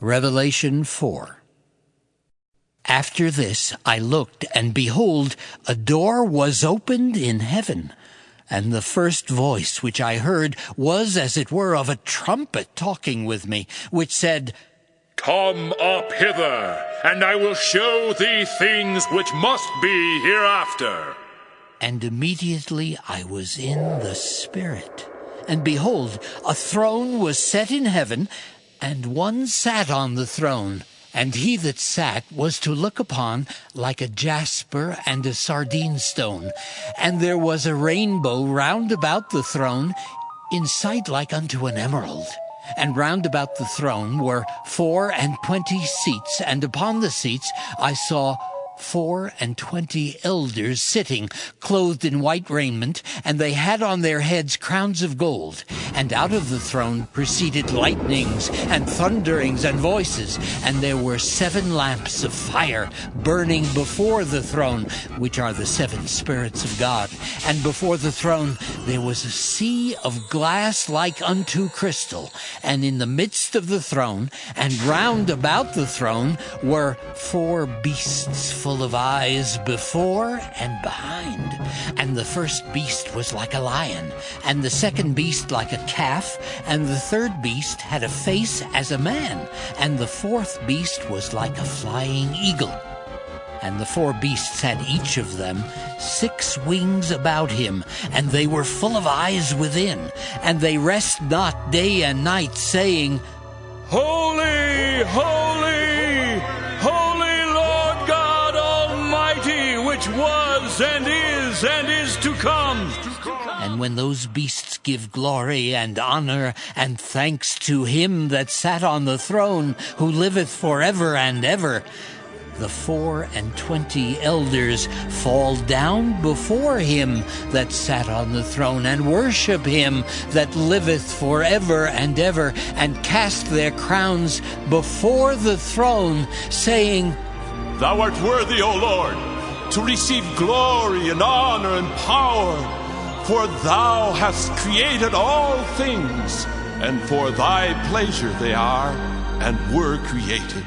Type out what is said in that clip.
Revelation 4 After this I looked, and behold, a door was opened in heaven. And the first voice which I heard was as it were of a trumpet talking with me, which said, Come up hither, and I will show thee things which must be hereafter. And immediately I was in the Spirit. And behold, a throne was set in heaven, and one sat on the throne. And he that sat was to look upon like a jasper and a sardine stone. And there was a rainbow round about the throne, in sight like unto an emerald. And round about the throne were four and twenty seats, and upon the seats I saw four and twenty elders sitting, clothed in white raiment, and they had on their heads crowns of gold. And out of the throne proceeded lightnings and thunderings and voices, and there were seven lamps of fire burning before the throne, which are the seven spirits of God. And before the throne there was a sea of glass like unto crystal, and in the midst of the throne, and round about the throne, were four beasts full of eyes before and behind. And the first beast was like a lion, and the second beast like a calf, and the third beast had a face as a man, and the fourth beast was like a flying eagle. And the four beasts had each of them six wings about him, and they were full of eyes within, and they rest not day and night, saying, Holy, holy, was and is and is to come. And when those beasts give glory and honor and thanks to him that sat on the throne, who liveth forever and ever, the four and twenty elders fall down before him that sat on the throne and worship him that liveth forever and ever, and cast their crowns before the throne, saying, Thou art worthy, O Lord, to receive glory and honor and power, for thou hast created all things, and for thy pleasure they are and were created.